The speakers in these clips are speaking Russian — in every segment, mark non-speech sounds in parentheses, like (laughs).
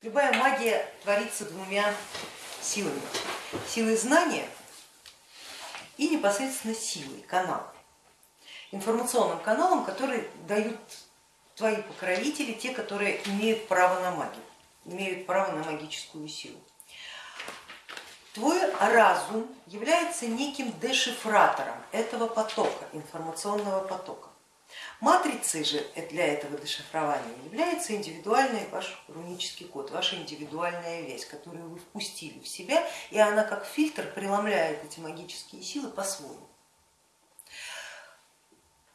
Любая магия творится двумя силами. Силой знания и непосредственно силой канала. Информационным каналом, который дают твои покровители, те, которые имеют право на магию, имеют право на магическую силу. Твой разум является неким дешифратором этого потока, информационного потока. Матрицей же для этого дешифрования является индивидуальный ваш рунический код, ваша индивидуальная вещь, которую вы впустили в себя, и она как фильтр преломляет эти магические силы по-своему.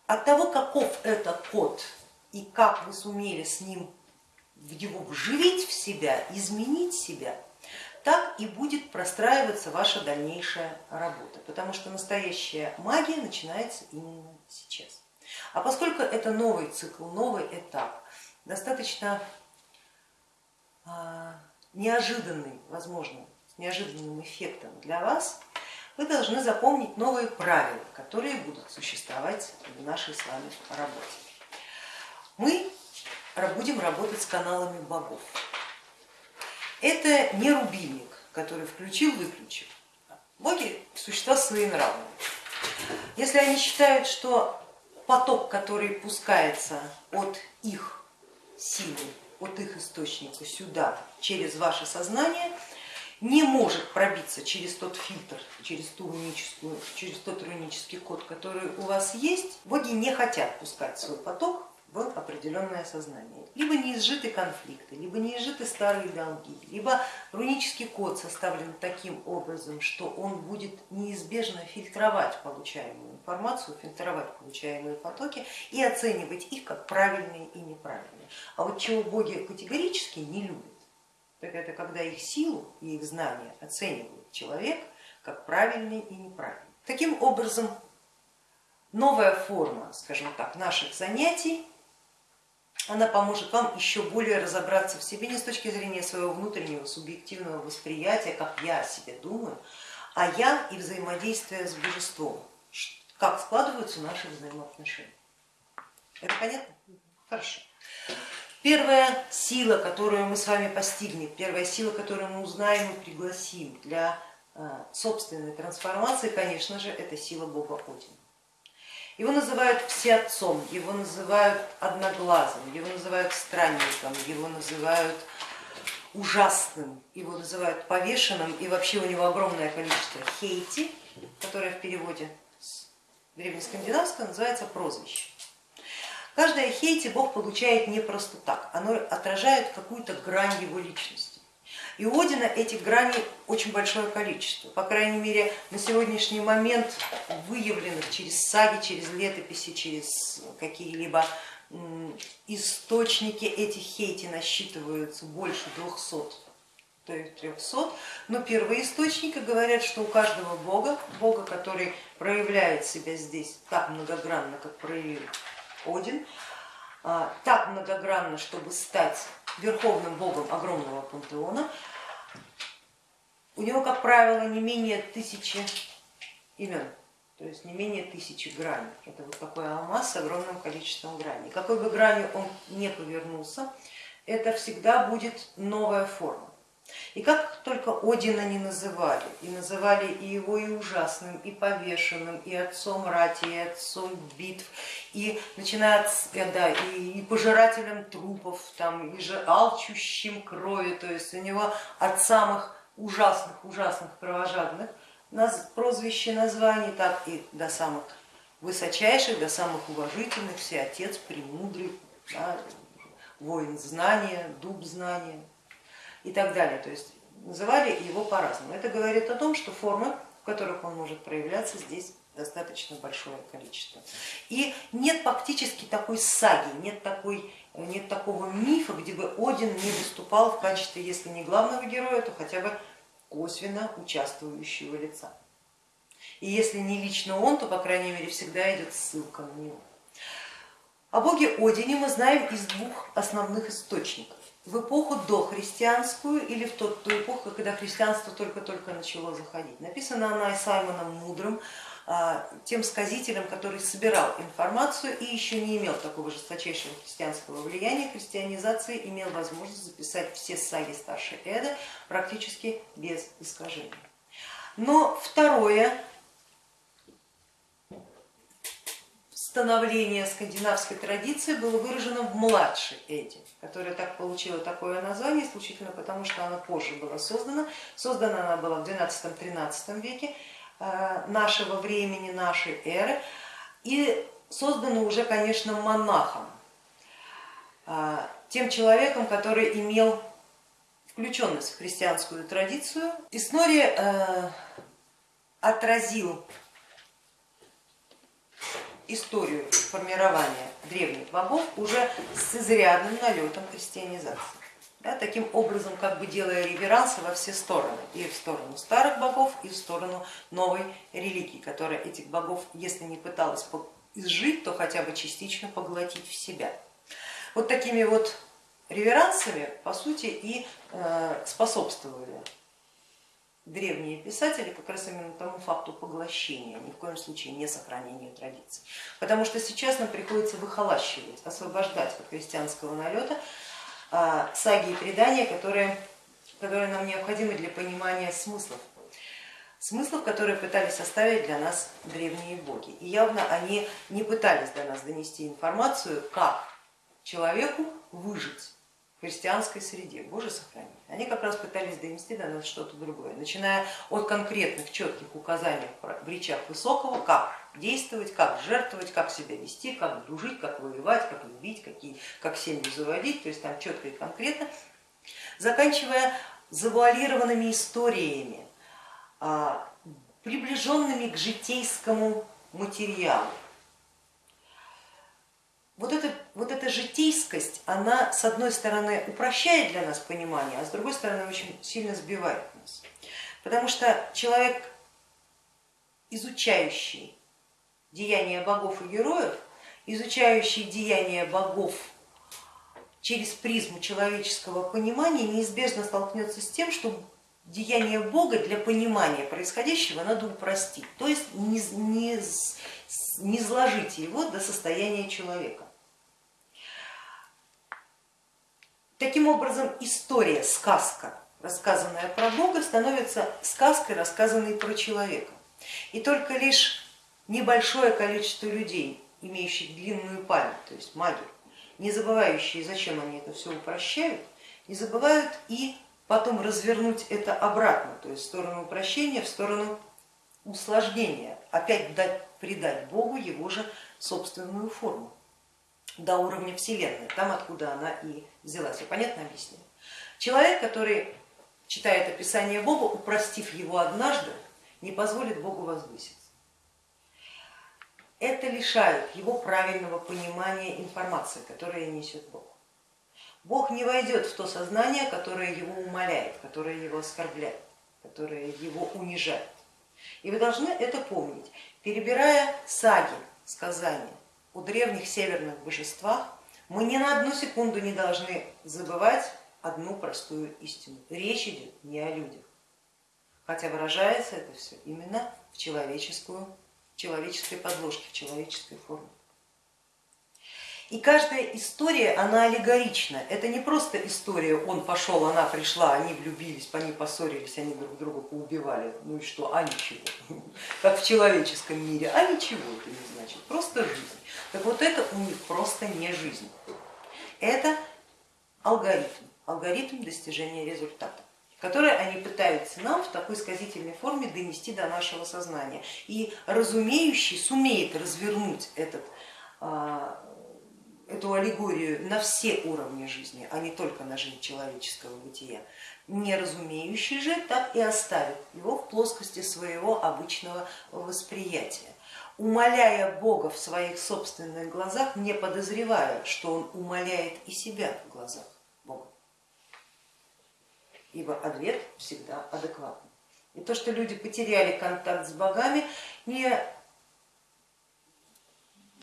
От того, каков это код и как вы сумели с ним его вживить в себя, изменить себя, так и будет простраиваться ваша дальнейшая работа, потому что настоящая магия начинается именно сейчас. А поскольку это новый цикл, новый этап, достаточно а, неожиданный, возможно, с неожиданным эффектом для вас, вы должны запомнить новые правила, которые будут существовать в нашей с вами работе. Мы будем работать с каналами богов. Это не рубильник, который включил-выключил. Боги существа своенравные. Если они считают, что поток, который пускается от их силы, от их источника сюда, через ваше сознание, не может пробиться через тот фильтр, через, ту руническую, через тот рунический код, который у вас есть, боги не хотят пускать свой поток в определенное сознание. Либо неизжиты конфликты, либо неизжиты старые долги, либо рунический код составлен таким образом, что он будет неизбежно фильтровать получаемую информацию, фильтровать получаемые потоки и оценивать их как правильные и неправильные. А вот чего боги категорически не любят, так это когда их силу и их знания оценивают человек как правильные и неправильные. Таким образом, новая форма, скажем так, наших занятий она поможет вам еще более разобраться в себе не с точки зрения своего внутреннего субъективного восприятия, как я о себе думаю, а я и взаимодействие с божеством, как складываются наши взаимоотношения. Это понятно? Хорошо. Первая сила, которую мы с вами постигнем, первая сила, которую мы узнаем и пригласим для э, собственной трансформации, конечно же, это сила Бога Одина. Его называют всеотцом, его называют одноглазым, его называют странником, его называют ужасным, его называют повешенным, и вообще у него огромное количество хейти, которое в переводе с древнескандинавского называется прозвище. Каждое хейти Бог получает не просто так, оно отражает какую-то грань его личности. И у Одина этих граней очень большое количество. По крайней мере, на сегодняшний момент выявленных через саги, через летописи, через какие-либо источники этих хейти насчитываются больше 200 то есть 300, но первые источники говорят, что у каждого бога, бога, который проявляет себя здесь так многогранно, как проявил Один, а, так многогранно, чтобы стать верховным богом огромного пантеона, у него, как правило, не менее тысячи имен, то есть не менее тысячи граней. Это вот такой алмаз с огромным количеством граней. Какой бы гранью он не повернулся, это всегда будет новая форма. И как только Одина не называли, и называли и его и ужасным, и повешенным, и отцом рати, и отцом битв, и начиная от, э, да, и, и пожирателем трупов, там, и же алчущим крови, то есть у него от самых ужасных, ужасных кровожадных прозвище, названий, так и до самых высочайших, до самых уважительных, все отец, премудрый, да, воин знания, дуб знания и так далее. То есть называли его по-разному. Это говорит о том, что формы, в которых он может проявляться, здесь достаточно большое количество. И нет фактически такой саги, нет, такой, нет такого мифа, где бы Один не выступал в качестве, если не главного героя, то хотя бы косвенно участвующего лица. И если не лично он, то по крайней мере всегда идет ссылка на него. О боге Одине мы знаем из двух основных источников в эпоху дохристианскую или в ту, ту эпоху, когда христианство только-только начало заходить. Написана она и Саймоном Мудрым, а, тем сказителем, который собирал информацию и еще не имел такого жесточайшего христианского влияния, христианизации, имел возможность записать все саги старшей Эды практически без искажений. Но второе становление скандинавской традиции было выражено в младшей Эде, которая так получила такое название исключительно потому, что она позже была создана. Создана она была в 12-13 веке э, нашего времени, нашей эры и создана уже, конечно, монахом, э, тем человеком, который имел включенность в христианскую традицию. И Снори э, отразил историю формирования древних богов уже с изрядным налетом христианизации. Да, таким образом, как бы делая реверансы во все стороны, и в сторону старых богов, и в сторону новой религии, которая этих богов, если не пыталась изжить, то хотя бы частично поглотить в себя. Вот такими вот реверансами, по сути, и э, способствовали древние писатели как раз именно тому факту поглощения, ни в коем случае не сохранению традиций. Потому что сейчас нам приходится выхолащивать, освобождать от христианского налета а, саги и предания, которые, которые нам необходимы для понимания смыслов. Смыслов, которые пытались оставить для нас древние боги. И явно они не пытались до нас донести информацию, как человеку выжить христианской среде, Боже сохрани. Они как раз пытались донести до нас что-то другое, начиная от конкретных четких указаний в речах Высокого, как действовать, как жертвовать, как себя вести, как дружить, как воевать, как любить, какие, как семью заводить, то есть там четко и конкретно, заканчивая завуалированными историями, а, приближенными к житейскому материалу. Вот эта, вот эта житейскость, она с одной стороны упрощает для нас понимание, а с другой стороны очень сильно сбивает нас. Потому что человек, изучающий деяния богов и героев, изучающий деяния богов через призму человеческого понимания, неизбежно столкнется с тем, что деяние Бога для понимания происходящего надо упростить, то есть не, не, не сложить его до состояния человека. Таким образом, история, сказка, рассказанная про Бога, становится сказкой, рассказанной про человека. И только лишь небольшое количество людей, имеющих длинную память, то есть маги, не забывающие, зачем они это все упрощают, не забывают и потом развернуть это обратно, то есть в сторону упрощения, в сторону усложнения, опять дать, придать Богу его же собственную форму до уровня Вселенной, там откуда она и взялась. Я понятно объясню? Человек, который читает описание Бога, упростив его однажды, не позволит Богу возвыситься. Это лишает его правильного понимания информации, которая несет Бог. Бог не войдет в то сознание, которое его умоляет, которое его оскорбляет, которое его унижает. И вы должны это помнить, перебирая саги, сказания, у древних северных божествах, мы ни на одну секунду не должны забывать одну простую истину. Речь идет не о людях, хотя выражается это все именно в, человеческую, в человеческой подложке, в человеческой форме. И каждая история, она аллегорична. Это не просто история, он пошел, она пришла, они влюбились, они поссорились, они друг друга поубивали. Ну и что, а ничего. (laughs) Как в человеческом мире, а ничего это не значит, просто жизнь. Так вот это у них просто не жизнь. Это алгоритм, алгоритм достижения результата который они пытаются нам в такой сказительной форме донести до нашего сознания. И разумеющий сумеет развернуть этот а, эту аллегорию на все уровни жизни, а не только на жизнь человеческого бытия. Неразумеющий же так и оставит его в плоскости своего обычного восприятия, умоляя Бога в своих собственных глазах, не подозревая, что он умоляет и себя в глазах Бога. Ибо ответ всегда адекватный. И то, что люди потеряли контакт с богами, не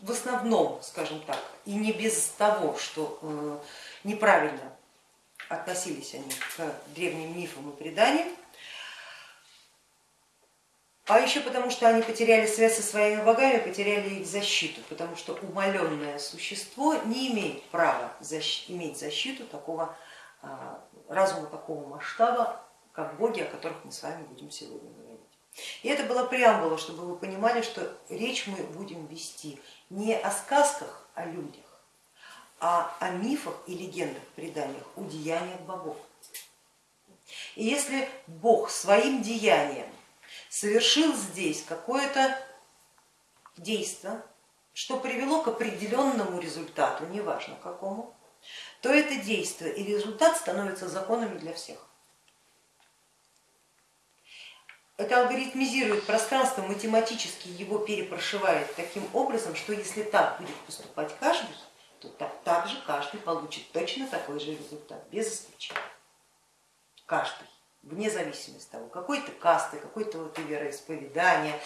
в основном, скажем так, и не без того, что э, неправильно относились они к древним мифам и преданиям, А еще потому, что они потеряли связь со своими богами, потеряли их защиту, потому что умаленное существо не имеет права иметь защиту такого а, разума, такого масштаба, как боги, о которых мы с вами будем сегодня говорить. И это была преамбула, чтобы вы понимали, что речь мы будем вести не о сказках о людях, а о мифах и легендах, преданиях, о деяниях богов. И если Бог своим деянием совершил здесь какое-то действие, что привело к определенному результату, неважно какому, то это действие и результат становятся законами для всех. Это алгоритмизирует пространство, математически его перепрошивает таким образом, что если так будет поступать каждый, то так, так же каждый получит точно такой же результат, без исключения. Каждый, вне зависимости от того, какой ты касты, какой ты вот вероисповедания,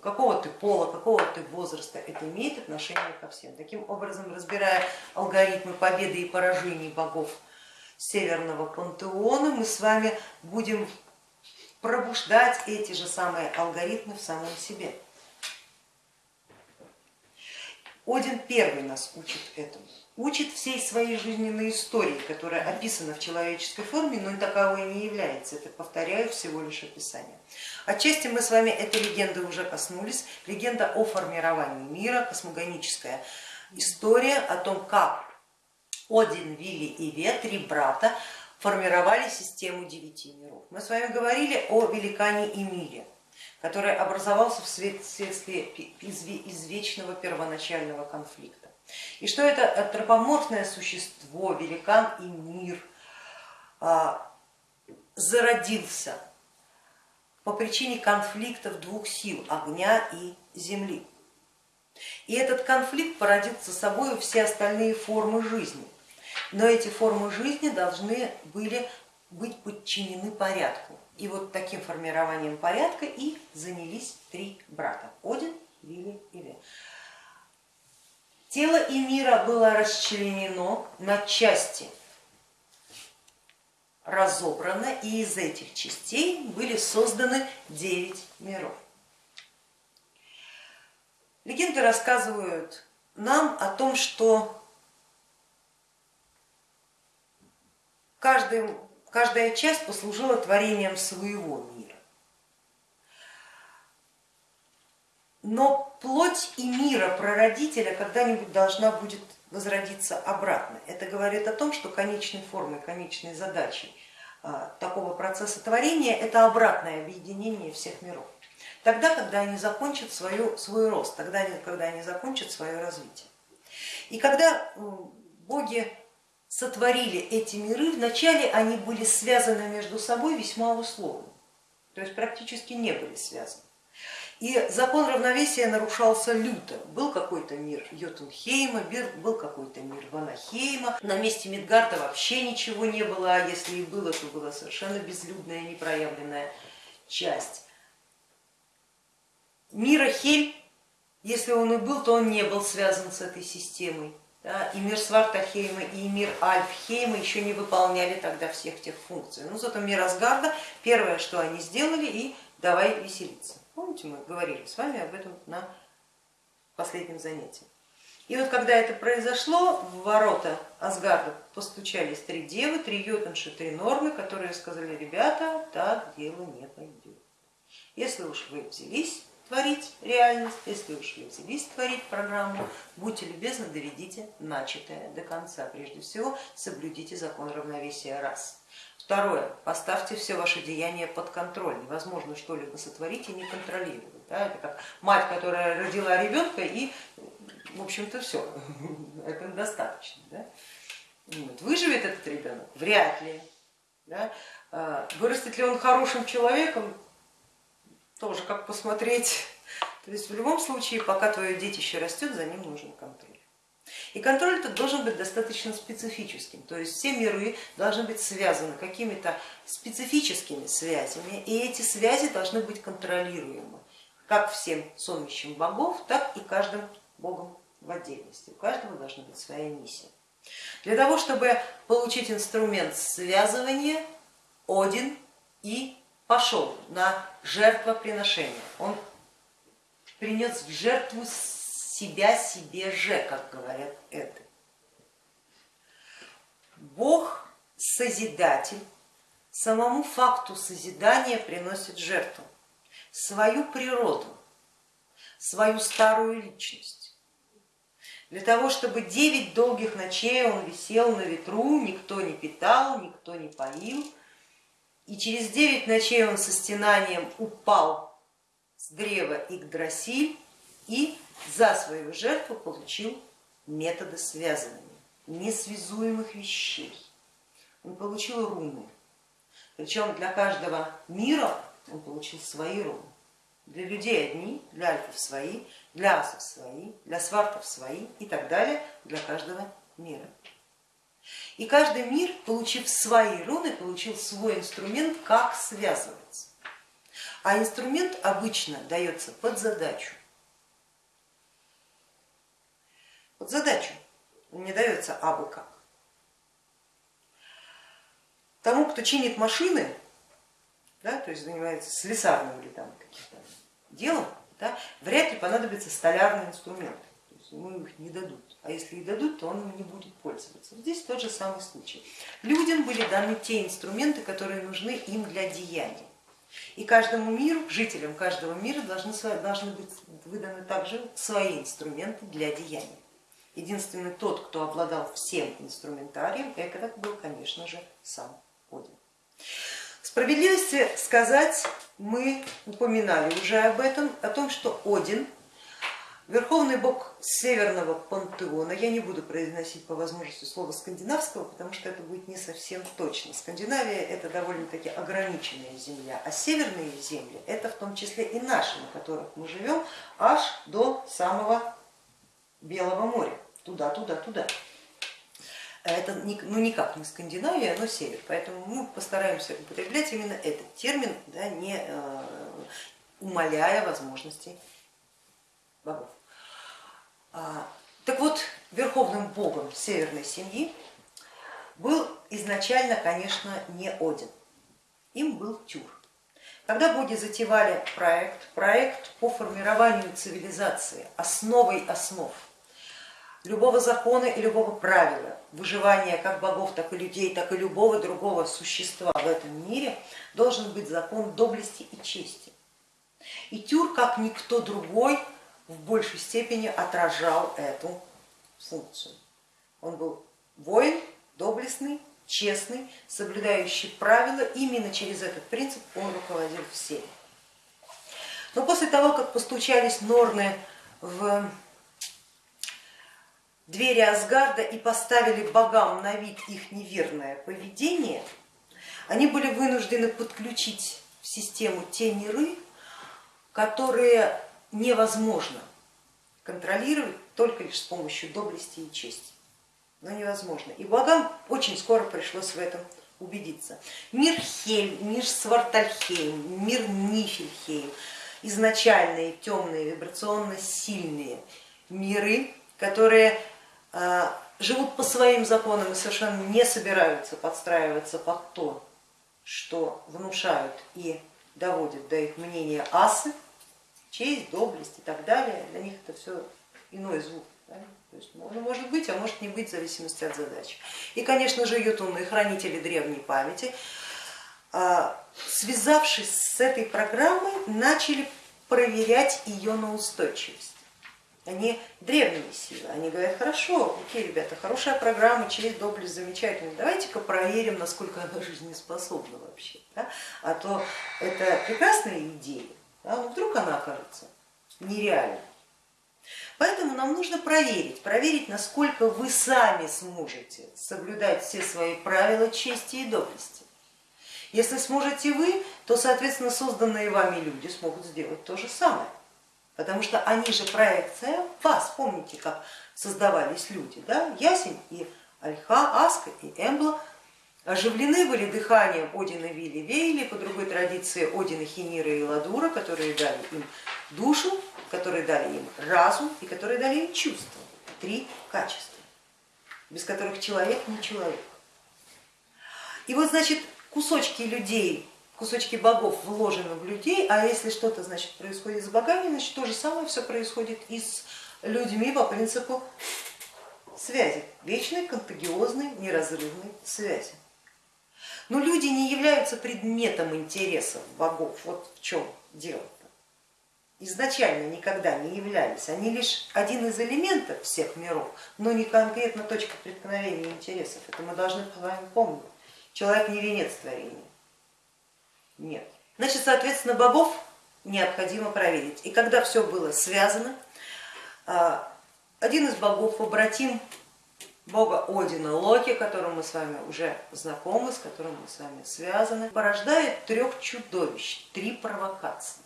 какого ты пола, какого ты возраста, это имеет отношение ко всем. Таким образом, разбирая алгоритмы победы и поражений богов Северного пантеона, мы с вами будем пробуждать эти же самые алгоритмы в самом себе. Один первый нас учит этому, учит всей своей жизненной истории, которая описана в человеческой форме, но таковой не является, это, повторяю, всего лишь описание. Отчасти мы с вами этой легенды уже коснулись, легенда о формировании мира, космогоническая история о том, как Один, Вилли и Ве, три брата, формировали систему девяти миров. Мы с вами говорили о великане Эмиле, который образовался вследствие извечного первоначального конфликта. И что это антропоморфное существо, великан и мир, а, зародился по причине конфликтов двух сил, огня и земли. И этот конфликт породил за собой все остальные формы жизни. Но эти формы жизни должны были быть подчинены порядку. И вот таким формированием порядка и занялись три брата, Один, Вилли и Ве. Тело и мира было расчленено на части, разобрано, и из этих частей были созданы девять миров. Легенды рассказывают нам о том, что каждый каждая часть послужила творением своего мира. Но плоть и мира прародителя когда-нибудь должна будет возродиться обратно. Это говорит о том, что конечной формой, конечной задачей а, такого процесса творения это обратное объединение всех миров. Тогда, когда они закончат свою, свой рост, тогда, когда они закончат свое развитие. И когда боги сотворили эти миры, вначале они были связаны между собой весьма условно, то есть практически не были связаны. И закон равновесия нарушался люто. Был какой-то мир Йотунхейма, был какой-то мир Ванахейма. На месте Мидгарда вообще ничего не было, а если и было, то была совершенно безлюдная, непроявленная часть. Мира Хель, если он и был, то он не был связан с этой системой. И мир Свартахейма, и мир Альфхейма еще не выполняли тогда всех тех функций. Но зато мир Асгарда, первое, что они сделали, и давай веселиться. Помните, мы говорили с вами об этом на последнем занятии. И вот когда это произошло, в ворота Асгарда постучались три девы, три йотунши, три нормы, которые сказали, ребята, так дело не пойдет. Если уж вы взялись творить реальность, если уж взялись творить программу, будьте любезны, доведите начатое до конца. Прежде всего, соблюдите закон равновесия раз. Второе, поставьте все ваши деяния под контроль. Невозможно что-либо сотворить и не контролировать. Да? Это как мать, которая родила ребенка и, в общем-то, все, (laughs) это достаточно. Да? Вот. Выживет этот ребенок? Вряд ли. Да? А, вырастет ли он хорошим человеком? Тоже как посмотреть. То есть в любом случае, пока твое детище растет, за ним нужен контроль. И контроль этот должен быть достаточно специфическим, то есть все миры должны быть связаны какими-то специфическими связями, и эти связи должны быть контролируемы как всем сонмищем богов, так и каждым богом в отдельности. У каждого должна быть своя миссия. Для того, чтобы получить инструмент связывания, Один и пошел на жертвоприношение, он принес в жертву себя себе же, как говорят это. Бог созидатель, самому факту созидания приносит жертву, свою природу, свою старую личность. Для того, чтобы девять долгих ночей он висел на ветру, никто не питал, никто не поил, и через девять ночей он со стенанием упал с древа Игдрасиль и за свою жертву получил методы связывания несвязуемых вещей. Он получил руны, причем для каждого мира он получил свои руны. Для людей одни, для альфов свои, для асов свои, для свартов свои и так далее, для каждого мира. И каждый мир, получив свои руны, получил свой инструмент, как связываться. А инструмент обычно дается под задачу. Под задачу, он не дается абы как. Тому, кто чинит машины, да, то есть занимается слесарным или там каким-то делом, да, вряд ли понадобится столярный инструмент. Ему их не дадут. А если и дадут, то он им не будет пользоваться. Здесь тот же самый случай. Людям были даны те инструменты, которые нужны им для деяния. И каждому миру, жителям каждого мира должны, должны быть выданы также свои инструменты для деяния. Единственный тот, кто обладал всем инструментарием, это был, конечно же, сам Один. Справедливости сказать, мы упоминали уже об этом, о том, что Один, верховный бог северного пантеона, я не буду произносить по возможности слово скандинавского, потому что это будет не совсем точно. Скандинавия это довольно-таки ограниченная земля, а северные земли это в том числе и наши, на которых мы живем, аж до самого Белого моря, туда, туда, туда. Это ну, никак не Скандинавия, но север, поэтому мы постараемся употреблять именно этот термин, да, не э, умаляя возможностей богов. А, так вот, верховным богом северной семьи был изначально, конечно, не Один, им был Тюр. Когда боги затевали проект, проект по формированию цивилизации, основой основ, любого закона и любого правила, выживания как богов, так и людей, так и любого другого существа в этом мире должен быть закон доблести и чести. И Тюр, как никто другой, в большей степени отражал эту функцию. Он был воин, доблестный, честный, соблюдающий правила, именно через этот принцип он руководил всеми. Но после того, как постучались Норны в двери Асгарда и поставили богам на вид их неверное поведение, они были вынуждены подключить в систему те миры, которые невозможно контролировать только лишь с помощью доблести и чести. Но невозможно. И богам очень скоро пришлось в этом убедиться. Мир Хельм, мир Свартальхейм, мир Нифельхейм, изначальные темные, вибрационно сильные миры, которые а, живут по своим законам и совершенно не собираются подстраиваться под то, что внушают и доводят до их мнения асы, честь, доблесть и так далее. Для них это все иной звук. То есть, ну, может быть, а может не быть в зависимости от задачи. И, конечно же, ютуны, хранители древней памяти, а, связавшись с этой программой, начали проверять ее на устойчивость они древние силы, они говорят, хорошо, окей, ребята, хорошая программа, честь, доблесть, замечательно, давайте-ка проверим, насколько она жизнеспособна вообще, да? а то это прекрасная идея, но вдруг она окажется нереальной. Поэтому нам нужно проверить, проверить, насколько вы сами сможете соблюдать все свои правила чести и доблести. Если сможете вы, то, соответственно, созданные вами люди смогут сделать то же самое потому что они же проекция вас. Помните, как создавались люди, да? Ясень и Альха, Аска и Эмбла оживлены были дыханием Одина Вили Вейли, по другой традиции Одина Хинира и Ладура, которые дали им душу, которые дали им разум и которые дали им чувства. Три качества, без которых человек не человек. И вот, значит, кусочки людей, кусочки богов вложены в людей, а если что-то значит происходит с богами, значит то же самое все происходит и с людьми по принципу связи, вечной, контагиозной, неразрывной связи. Но люди не являются предметом интересов богов, вот в чем дело. -то. Изначально никогда не являлись, они лишь один из элементов всех миров, но не конкретно точка преткновения интересов. Это мы должны с вами помнить. Человек не венец творения. Нет. Значит, соответственно, богов необходимо проверить. И когда все было связано, а, один из богов, побратим бога Одина Локи, которым мы с вами уже знакомы, с которым мы с вами связаны, порождает трех чудовищ, три провокации.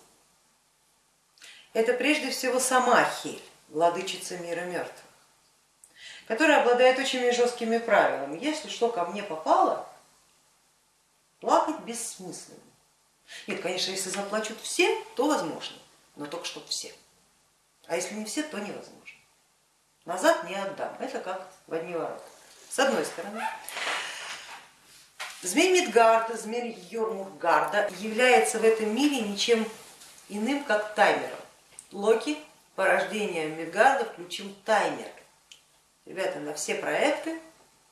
Это прежде всего сама Хель, владычица мира мертвых, которая обладает очень жесткими правилами. Если что ко мне попало, плакать бессмысленно. Нет, конечно, если заплачут все, то возможно, но только что все. А если не все, то невозможно. Назад не отдам. Это как в одни ворота. С одной стороны. Змей Мидгарда, змей Йормургарда является в этом мире ничем иным, как таймером. Локи порождение Мидгарда включил таймер. Ребята, на все проекты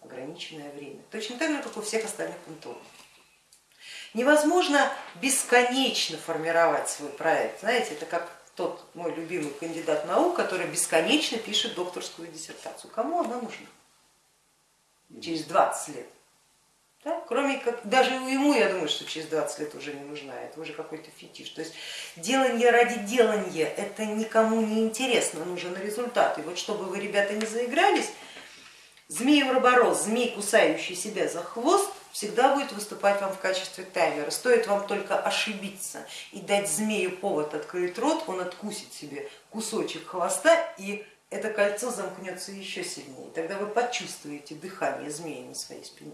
ограниченное время. Точно так же, как у всех остальных пантеонов. Невозможно бесконечно формировать свой проект. Знаете, это как тот мой любимый кандидат наук, который бесконечно пишет докторскую диссертацию. Кому она нужна? Через 20 лет. Да? Кроме как, даже ему, я думаю, что через 20 лет уже не нужна, это уже какой-то фетиш. То есть делание ради делания, это никому не интересно, нужен результат. И вот чтобы вы, ребята, не заигрались, змей уроборос, змей, кусающий себя за хвост, всегда будет выступать вам в качестве таймера. Стоит вам только ошибиться и дать змею повод открыть рот, он откусит себе кусочек хвоста и это кольцо замкнется еще сильнее. Тогда вы почувствуете дыхание змеи на своей спине.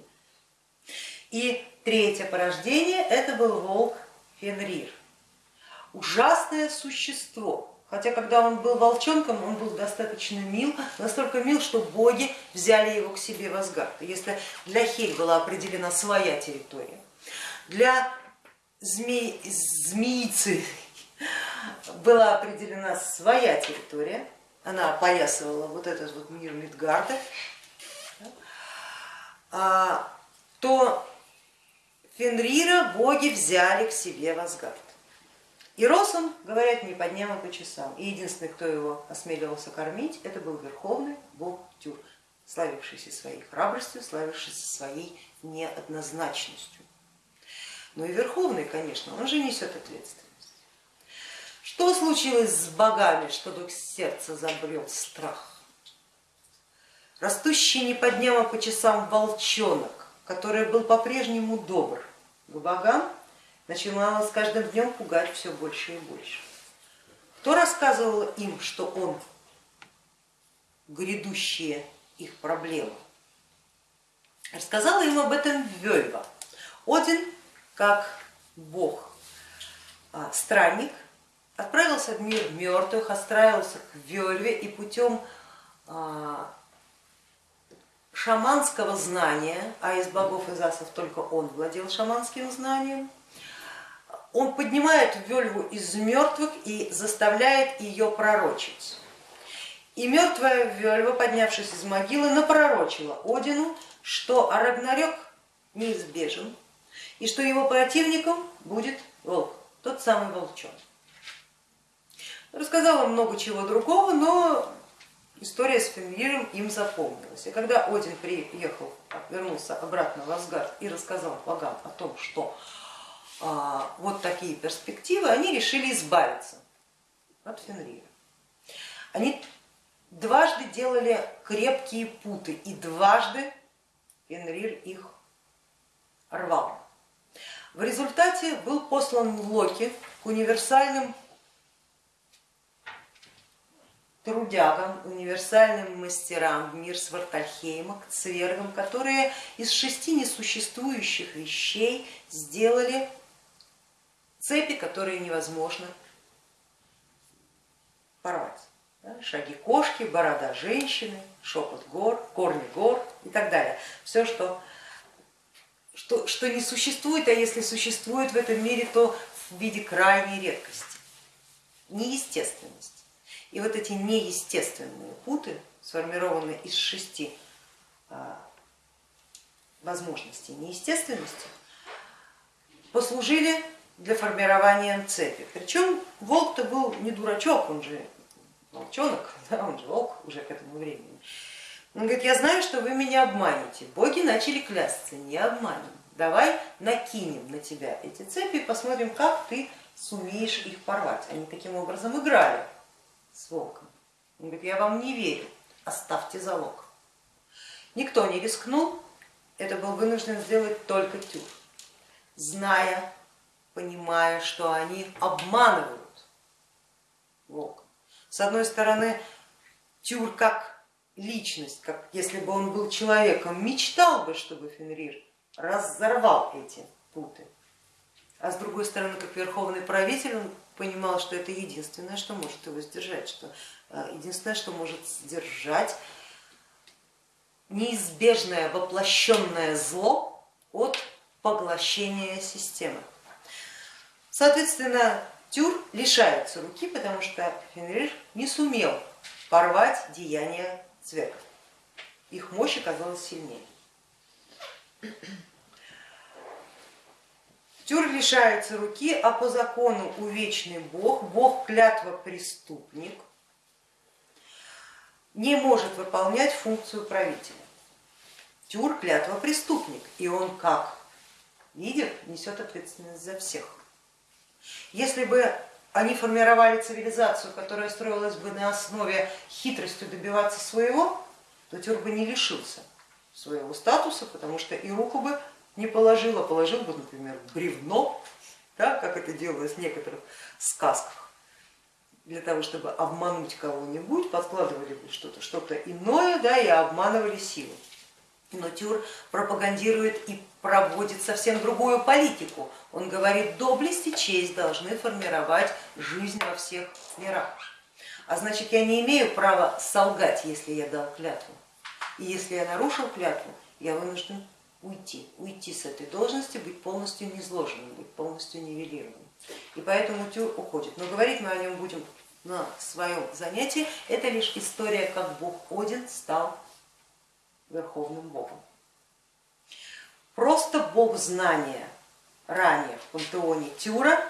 И третье порождение это был волк Фенрир. Ужасное существо, Хотя, когда он был волчонком, он был достаточно мил, настолько мил, что боги взяли его к себе в Асгард. Если для Хель была определена своя территория, для змей, змеицы была определена своя территория, она опоясывала вот этот вот мир Мидгарда, а, то Фенрира боги взяли к себе в Асгард. И рос он, говорят, не по дням, а по часам. И единственный, кто его осмеливался кормить, это был верховный бог Тюр, славившийся своей храбростью, славившийся своей неоднозначностью. Ну и верховный, конечно, он же несет ответственность. Что случилось с богами, что вдруг сердце забрел страх? Растущий не по дням, а по часам волчонок, который был по-прежнему добр к богам, начинала с каждым днем пугать все больше и больше. Кто рассказывал им, что он грядущие их проблемы? Рассказала им об этом Вельва. Один, как бог, а, странник, отправился в мир мертвых, отправился к Вельве и путем а, шаманского знания, а из богов из асов только он владел шаманским знанием, он поднимает Вельву из мертвых и заставляет ее пророчить. И мертвая Вельва, поднявшись из могилы, напророчила Одину, что Арагнарёк неизбежен и что его противником будет волк, тот самый волчонок. Рассказала много чего другого, но история с Фенриром им запомнилась. И когда Один приехал, вернулся обратно в Асгард и рассказал богам о том, что вот такие перспективы, они решили избавиться от Фенрира. Они дважды делали крепкие путы и дважды Фенрир их рвал. В результате был послан Локи к универсальным трудягам, универсальным мастерам в мир Свартальхейма, к цвергам, которые из шести несуществующих вещей сделали цепи, которые невозможно порвать. Шаги кошки, борода женщины, шепот гор, корни гор и так далее. Все, что что, что не существует, а если существует в этом мире, то в виде крайней редкости, неестественности. И вот эти неестественные путы, сформированные из шести а, возможностей неестественности, послужили для формирования цепи. Причем волк-то был не дурачок, он же волчонок, (laughs) да, он же волк уже к этому времени. Он говорит, я знаю, что вы меня обманете. Боги начали клясться, не обманем. Давай накинем на тебя эти цепи и посмотрим, как ты сумеешь их порвать. Они таким образом играли с волком. Он говорит, я вам не верю, оставьте залог. Никто не рискнул, это был вынужден сделать только Тюр, зная, понимая, что они обманывают волка. С одной стороны, Тюр как личность, как если бы он был человеком, мечтал бы, чтобы Фенрир разорвал эти путы. А с другой стороны, как верховный правитель, он понимал, что это единственное, что может его сдержать, что э, единственное, что может сдержать неизбежное воплощенное зло от поглощения системы. Соответственно, Тюр лишается руки, потому что Фенрир не сумел порвать деяния цвеков. Их мощь оказалась сильнее. Тюр лишается руки, а по закону увечный бог, бог клятва преступник, не может выполнять функцию правителя. Тюр клятва преступник, и он как лидер несет ответственность за всех. Если бы они формировали цивилизацию, которая строилась бы на основе хитростью добиваться своего, то Тюр бы не лишился своего статуса, потому что и руку бы не положил, а положил бы, например, бревно, да, как это делалось в некоторых сказках. Для того, чтобы обмануть кого-нибудь, подкладывали бы что-то что, -то, иное да, и обманывали силу. Но Тюр пропагандирует и проводит совсем другую политику. Он говорит, доблесть и честь должны формировать жизнь во всех мирах. А значит, я не имею права солгать, если я дал клятву. И если я нарушил клятву, я вынужден уйти, уйти с этой должности, быть полностью низложенным, быть полностью нивелированным. И поэтому Тюр уходит. Но говорить мы о нем будем на своем занятии. Это лишь история, как бог Один стал верховным богом. Просто бог знания ранее в пантеоне Тюра,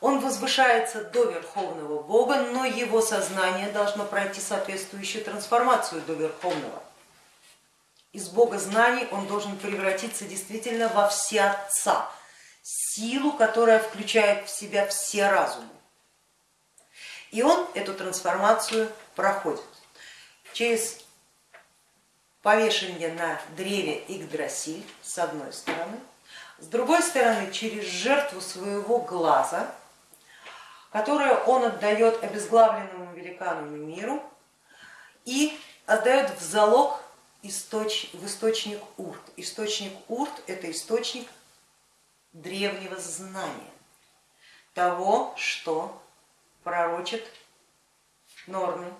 он возвышается до верховного бога, но его сознание должно пройти соответствующую трансформацию до верховного. Из бога знаний он должен превратиться действительно во всеотца, силу, которая включает в себя все разумы. И он эту трансформацию проходит через повешение на древе Игдрасиль с одной стороны, с другой стороны через жертву своего глаза, которую он отдает обезглавленному великану миру и отдает в залог источ, в источник Урт. Источник Урт это источник древнего знания, того, что пророчит Норны,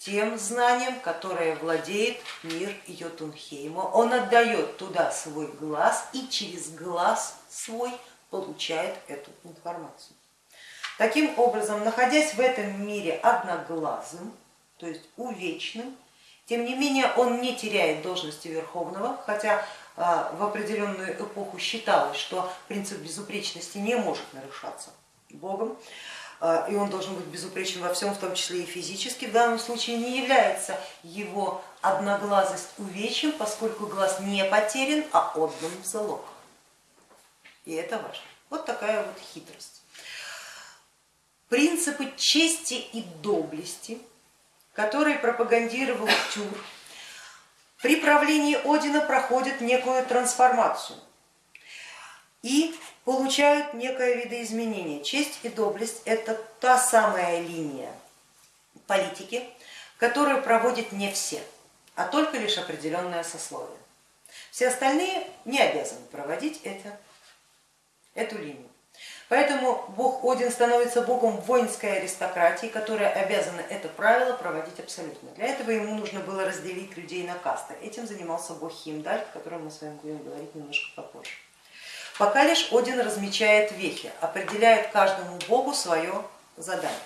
тем знанием, которое владеет мир Йотунхейма. Он отдает туда свой глаз и через глаз свой получает эту информацию. Таким образом, находясь в этом мире одноглазым, то есть увечным, тем не менее он не теряет должности Верховного, хотя а, в определенную эпоху считалось, что принцип безупречности не может нарушаться Богом. А, и он должен быть безупречен во всем, в том числе и физически, в данном случае не является его одноглазость увечьем, поскольку глаз не потерян, а отдан в залог. И это важно. Вот такая вот хитрость. Принципы чести и доблести, которые пропагандировал Тюр, при правлении Одина проходят некую трансформацию. И получают некое видоизменение. Честь и доблесть это та самая линия политики, которую проводят не все, а только лишь определенное сословие. Все остальные не обязаны проводить это, эту линию. Поэтому бог Один становится богом воинской аристократии, которая обязана это правило проводить абсолютно. Для этого ему нужно было разделить людей на касты. Этим занимался бог Химдаль, о котором мы с вами будем говорить немножко попозже. Пока лишь Один размечает вехи, определяет каждому богу свое задание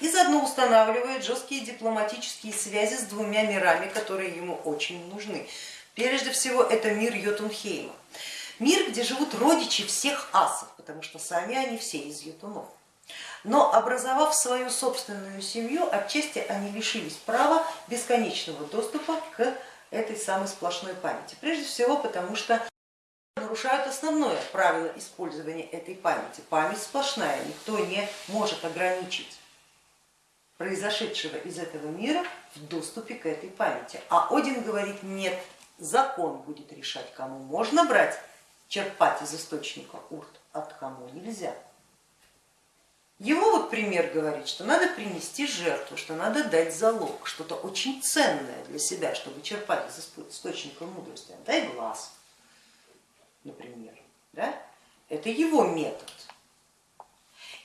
и заодно устанавливает жесткие дипломатические связи с двумя мирами, которые ему очень нужны. Прежде всего это мир Йотунхейма, мир, где живут родичи всех асов, потому что сами они все из Йотунов. Но образовав свою собственную семью, отчасти они лишились права бесконечного доступа к этой самой сплошной памяти. Прежде всего потому, что нарушают основное правило использования этой памяти. Память сплошная, никто не может ограничить произошедшего из этого мира в доступе к этой памяти. А Один говорит, нет, закон будет решать, кому можно брать, черпать из источника урт, а кому нельзя. Его вот пример говорит, что надо принести жертву, что надо дать залог, что-то очень ценное для себя, чтобы черпать из источника мудрости. Дай глаз, например. Да? Это его метод.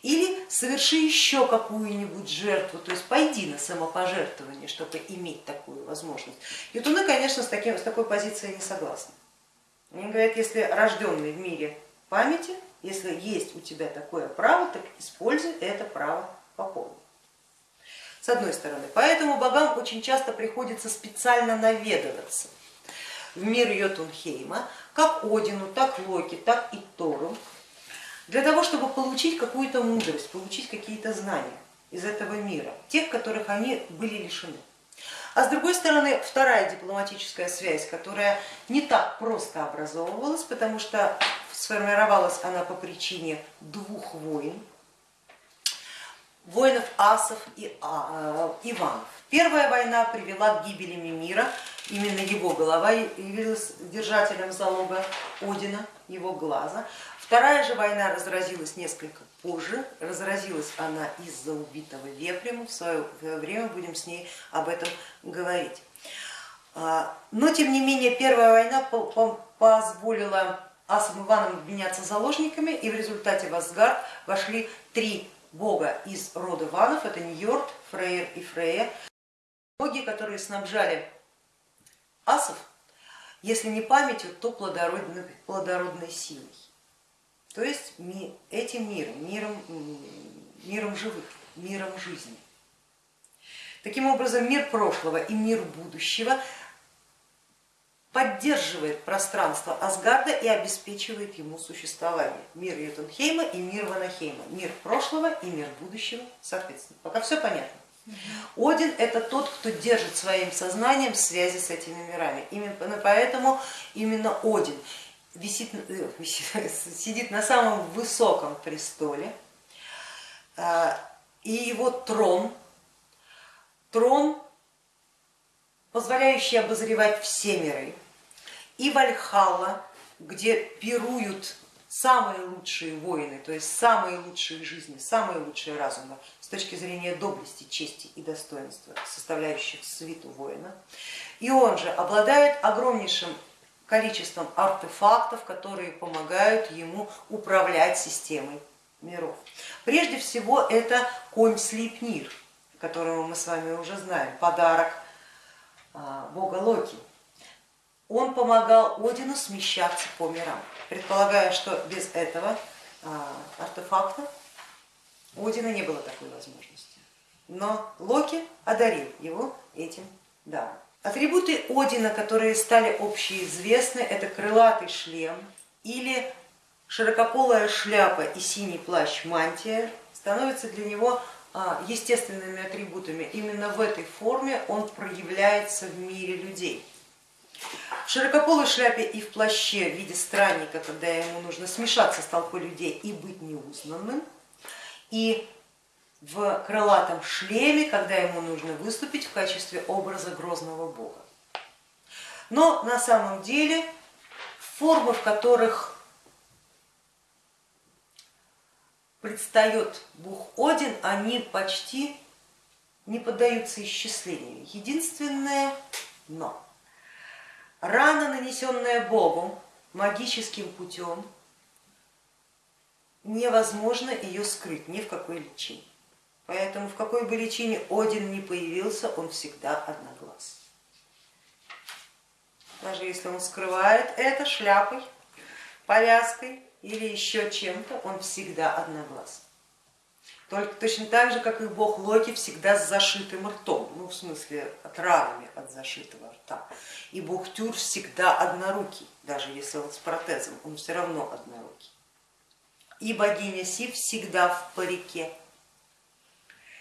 Или соверши еще какую-нибудь жертву, то есть пойди на самопожертвование, чтобы иметь такую возможность. Ютуны, конечно, с, таким, с такой позицией не согласны. Они говорят, если рожденный в мире памяти, если есть у тебя такое право, так используй это право по полной. С одной стороны. Поэтому богам очень часто приходится специально наведываться в мир Йотунхейма, как Одину, так Локи, так и Тору, для того, чтобы получить какую-то мудрость, получить какие-то знания из этого мира, тех, которых они были лишены. А с другой стороны, вторая дипломатическая связь, которая не так просто образовывалась, потому что сформировалась она по причине двух войн, воинов асов и а, э, иванов. Первая война привела к гибели Мимира, именно его голова явилась держателем залога Одина, его глаза. Вторая же война разразилась несколько позже, разразилась она из-за убитого Вепрема, в свое время будем с ней об этом говорить. А, но тем не менее первая война позволила Асам Иванам обменяться заложниками, и в результате в Асгард вошли три бога из рода Ванов, это Ньорд, Фрейр и Фрея, боги, которые снабжали асов, если не памятью, то плодородной, плодородной силой то есть этим миром, миром, миром живых, миром жизни. Таким образом, мир прошлого и мир будущего поддерживает пространство Асгарда и обеспечивает ему существование. Мир Ютунхейма и мир Ванахейма, мир прошлого и мир будущего, соответственно. Пока все понятно. Один это тот, кто держит своим сознанием связи с этими мирами. Именно поэтому именно Один висит, э, (laughs) сидит на самом высоком престоле, э, и его трон, трон, позволяющий обозревать все миры, и Вальхалла, где пируют самые лучшие воины, то есть самые лучшие жизни, самые лучшие разумы с точки зрения доблести, чести и достоинства, составляющих свиту воина. И он же обладает огромнейшим количеством артефактов, которые помогают ему управлять системой миров. Прежде всего это конь Слипнир, которого мы с вами уже знаем, подарок а, бога Локи. Он помогал Одину смещаться по мирам, предполагая, что без этого а, артефакта у Одина не было такой возможности. Но Локи одарил его этим даром. Атрибуты Одина, которые стали общеизвестны, это крылатый шлем или широкополая шляпа и синий плащ мантия, становятся для него а, естественными атрибутами. Именно в этой форме он проявляется в мире людей. В широкополой шляпе и в плаще в виде странника, когда ему нужно смешаться с толпой людей и быть неузнанным, и в крылатом шлеме, когда ему нужно выступить в качестве образа грозного бога. Но на самом деле формы, в которых предстает бог Один, они почти не поддаются исчислению. Единственное но рана, нанесенная Богом магическим путем, невозможно ее скрыть ни в какой личине. Поэтому в какой бы личине Один не появился, он всегда одноглаз. Даже если он скрывает это шляпой, повязкой, или еще чем-то, он всегда одноглаз. Только точно так же, как и бог Локи всегда с зашитым ртом, ну в смысле от ранами от зашитого рта. И бог Тюр всегда однорукий, даже если вот с протезом, он все равно однорукий. И богиня Сив всегда в парике.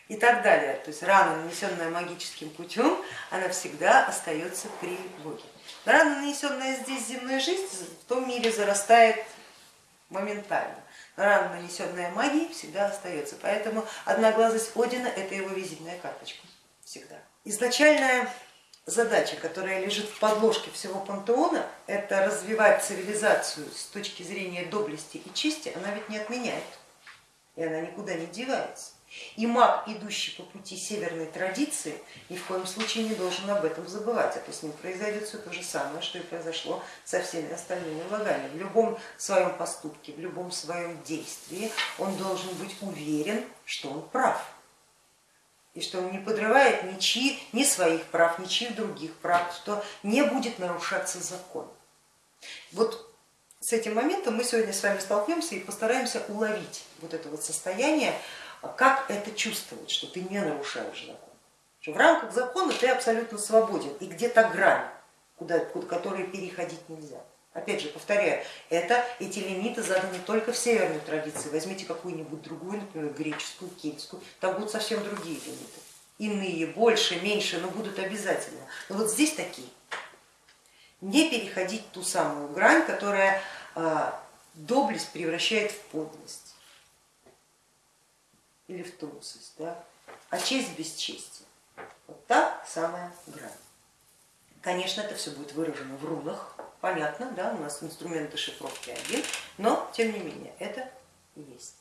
И так далее. То есть рана, нанесенная магическим путем, она всегда остается при боге. Рана, нанесенная здесь земной жизнь, в том мире зарастает моментально рана, нанесенная магией, всегда остается. Поэтому одноглазость Одина это его визитная карточка всегда. Изначальная задача, которая лежит в подложке всего пантеона, это развивать цивилизацию с точки зрения доблести и чести, она ведь не отменяет, и она никуда не девается. И маг, идущий по пути северной традиции, ни в коем случае не должен об этом забывать, а то с ним произойдет все то же самое, что и произошло со всеми остальными врагами. В любом своем поступке, в любом своем действии он должен быть уверен, что он прав, и что он не подрывает ничьи, ни своих прав, ничьих других прав, что не будет нарушаться закон. Вот с этим моментом мы сегодня с вами столкнемся и постараемся уловить вот это вот состояние, как это чувствовать, что ты не нарушаешь закон. Что в рамках закона ты абсолютно свободен и где-то грань, куда, которую переходить нельзя. Опять же, повторяю, это, эти лимиты заданы только в северной традиции. Возьмите какую-нибудь другую, например, греческую, кельтскую, там будут совсем другие лимиты. Иные, больше, меньше, но будут обязательно. Но вот здесь такие. Не переходить ту самую грань, которая а, доблесть превращает в подлость или в трусость, да? а честь без чести. Вот та самая грань. Конечно, это все будет выражено в рунах, понятно, да, у нас инструмент шифровки один, но тем не менее это есть.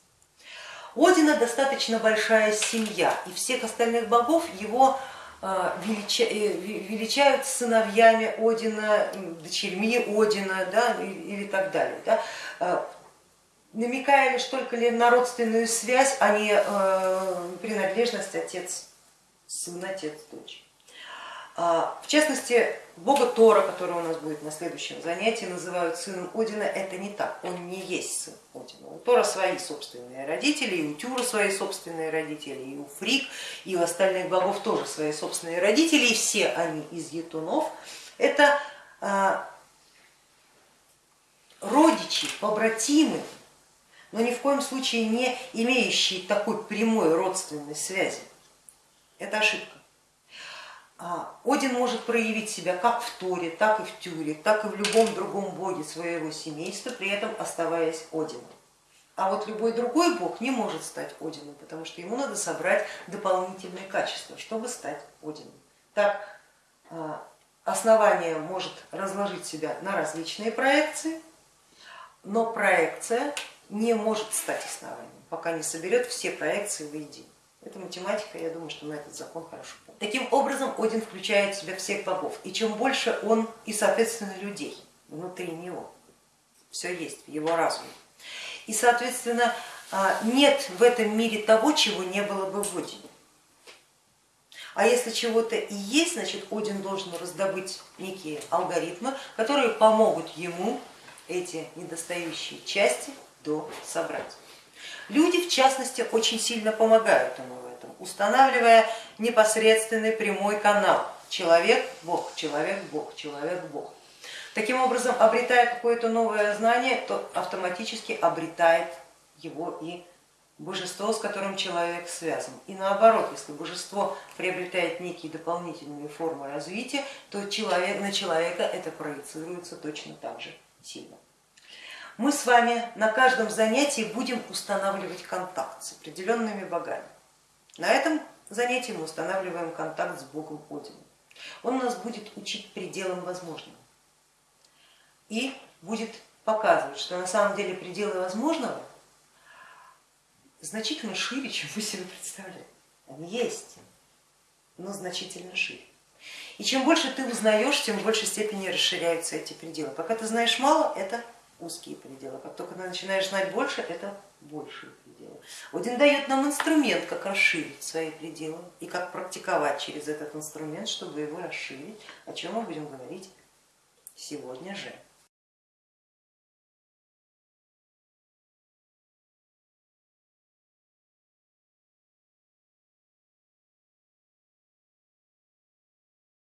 Одина достаточно большая семья, и всех остальных богов его э, величают сыновьями Одина, дочерьми Одина да, или так далее. Да. Намекая лишь только ли на родственную связь, а не э, принадлежность отец, сын, отец, дочь. А, в частности, бога Тора, который у нас будет на следующем занятии, называют сыном Одина, это не так, он не есть сын Одина. У Тора свои собственные родители, и у Тюра свои собственные родители, и у Фрик, и у остальных богов тоже свои собственные родители, и все они из етунов. Это а, родичи, побратимы но ни в коем случае не имеющие такой прямой родственной связи. Это ошибка. А, Один может проявить себя как в Торе, так и в Тюре, так и в любом другом боге своего семейства, при этом оставаясь Одином. А вот любой другой бог не может стать Одином, потому что ему надо собрать дополнительные качества, чтобы стать Одином. Так а, основание может разложить себя на различные проекции, но проекция не может стать основанием, пока не соберет все проекции воедино. Это математика, я думаю, что мы этот закон хорошо помним. Таким образом, Один включает в себя всех богов, и чем больше он и, соответственно, людей внутри него, все есть в его разуме. И, соответственно, а, нет в этом мире того, чего не было бы в Одине. А если чего-то и есть, значит Один должен раздобыть некие алгоритмы, которые помогут ему эти недостающие части до собрать. Люди, в частности, очень сильно помогают ему в этом, устанавливая непосредственный прямой канал человек-бог, человек-бог, человек-бог. Таким образом, обретая какое-то новое знание, то автоматически обретает его и божество, с которым человек связан. И наоборот, если божество приобретает некие дополнительные формы развития, то человек, на человека это проецируется точно так же сильно мы с вами на каждом занятии будем устанавливать контакт с определенными богами. На этом занятии мы устанавливаем контакт с Богом Одином. Он нас будет учить пределам возможного и будет показывать, что на самом деле пределы возможного значительно шире, чем вы себе представляете. Они есть, но значительно шире. И чем больше ты узнаешь, тем в большей степени расширяются эти пределы. Пока ты знаешь мало, это узкие пределы. Как только начинаешь знать больше, это большие пределы. Один дает нам инструмент, как расширить свои пределы и как практиковать через этот инструмент, чтобы его расширить, о чем мы будем говорить сегодня же.